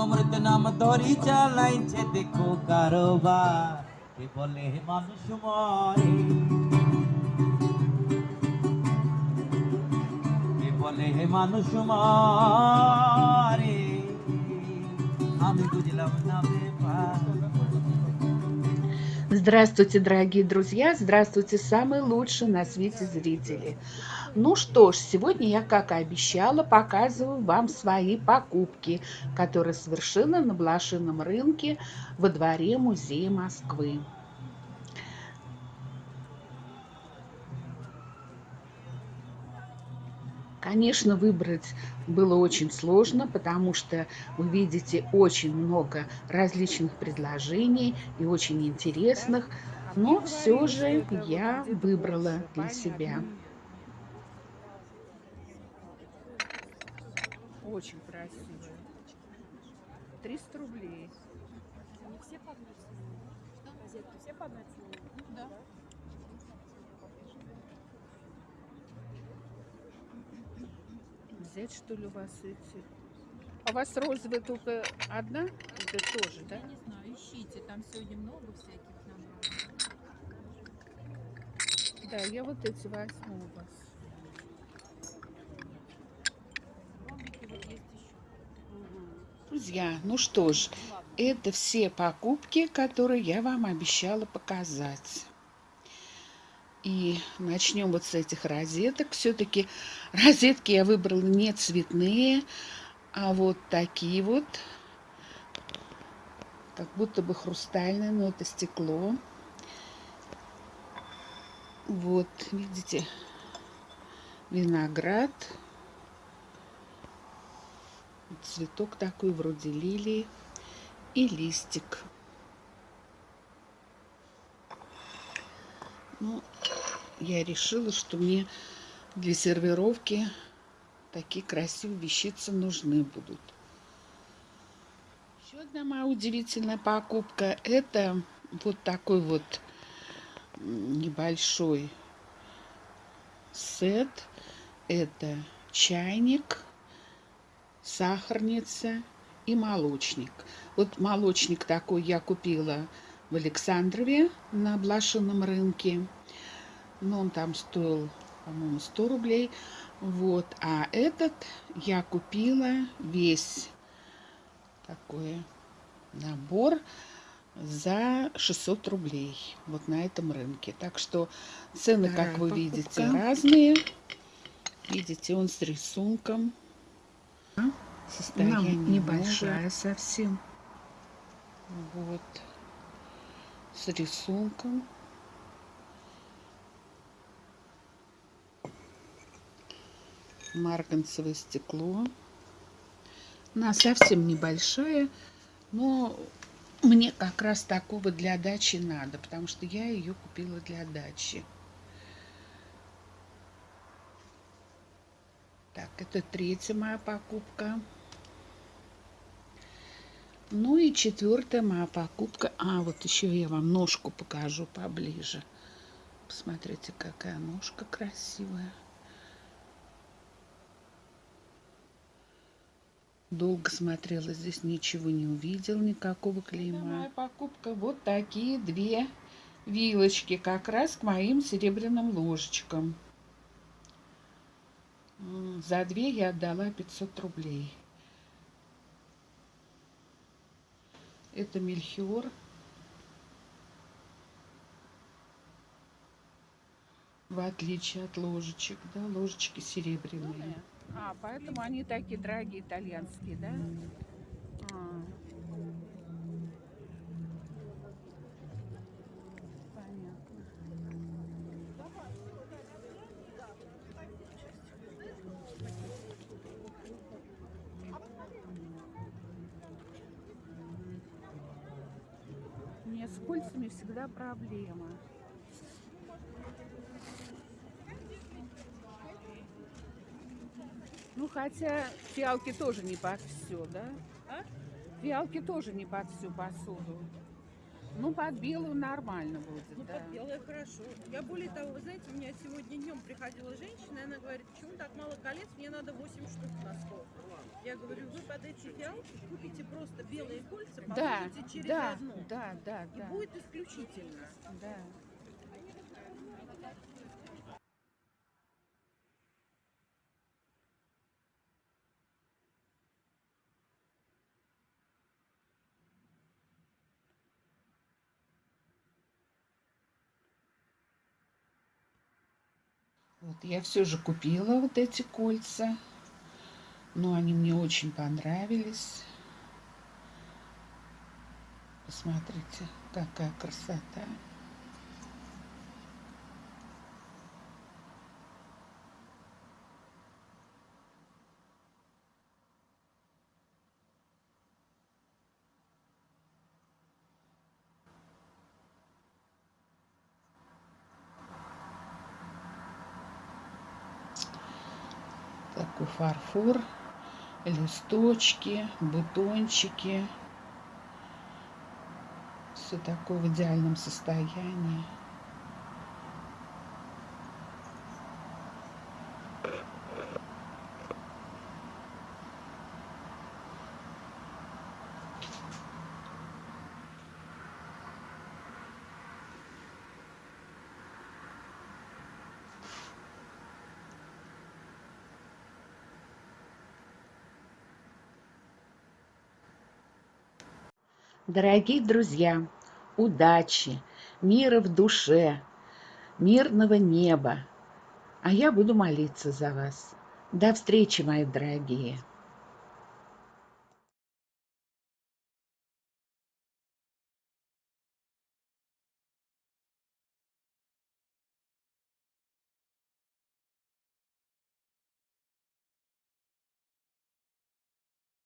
অমৃত নাম ধরি চালাইছে দেখো কারোবার। কে বলে মানুষ মরে কে বলে মানুষ মরে Здравствуйте, дорогие друзья! Здравствуйте, самые лучшие на свете зрители! Ну что ж, сегодня я, как и обещала, показываю вам свои покупки, которые совершила на блошином рынке во дворе Музея Москвы. Конечно, выбрать было очень сложно, потому что вы видите очень много различных предложений и очень интересных, но все же я выбрала для себя. Очень красивая. 300 рублей. Все по одной цене. Все по цене? Да. Взять, что ли, у вас эти? А у вас розовая только одна? Это тоже, да? Я не знаю, ищите, там сегодня много всяких набрано. Да, я вот эти возьму у вас. Друзья, ну что ж, это все покупки, которые я вам обещала показать. И начнем вот с этих розеток. Все-таки розетки я выбрала не цветные, а вот такие вот. Как будто бы хрустальные, но это стекло. Вот, видите, виноград. Цветок такой, вроде лилии. И листик. Ну, я решила, что мне для сервировки такие красивые вещицы нужны будут. Еще одна моя удивительная покупка. Это вот такой вот небольшой сет. Это чайник, сахарница и молочник. Вот молочник такой я купила в Александрове на блошином рынке. Но он там стоил, по-моему, 100 рублей. Вот. А этот я купила весь такой набор за 600 рублей вот на этом рынке. Так что цены, Вторая как вы покупка. видите, разные. Видите, он с рисунком. Состояние небольшая совсем. Вот. С рисунком. Марганцевое стекло. Она совсем небольшая, но мне как раз такого для дачи надо, потому что я ее купила для дачи. Так, это третья моя покупка. Ну и четвертая моя покупка. А, вот еще я вам ножку покажу поближе. Посмотрите, какая ножка красивая. Долго смотрела, здесь ничего не увидел, никакого клейма. Это моя покупка. Вот такие две вилочки, как раз к моим серебряным ложечкам. За две я отдала 500 рублей. Это мельхиор. В отличие от ложечек, да, ложечки серебряные. А, поэтому они такие дорогие итальянские, да? А. Понятно. С кольцами всегда проблема. Ну, хотя фиалки тоже не под все, да? А? Фиалки тоже не под всю посуду. Ну, под белую нормально будет, ну, да. под белое хорошо. Я более того, вы знаете, у меня сегодня днем приходила женщина, и она говорит, почему так мало колец, мне надо 8 штук на стол. Я говорю, вы под эти фиалки купите просто белые кольца Да, положите через да, одно. да, да, И да, будет исключительно. да. Вот я все же купила вот эти кольца. Но они мне очень понравились. Посмотрите, какая красота. Такой фарфор, листочки, бутончики. Все такое в идеальном состоянии. Дорогие друзья, удачи, мира в душе, мирного неба. А я буду молиться за вас. До встречи, мои дорогие.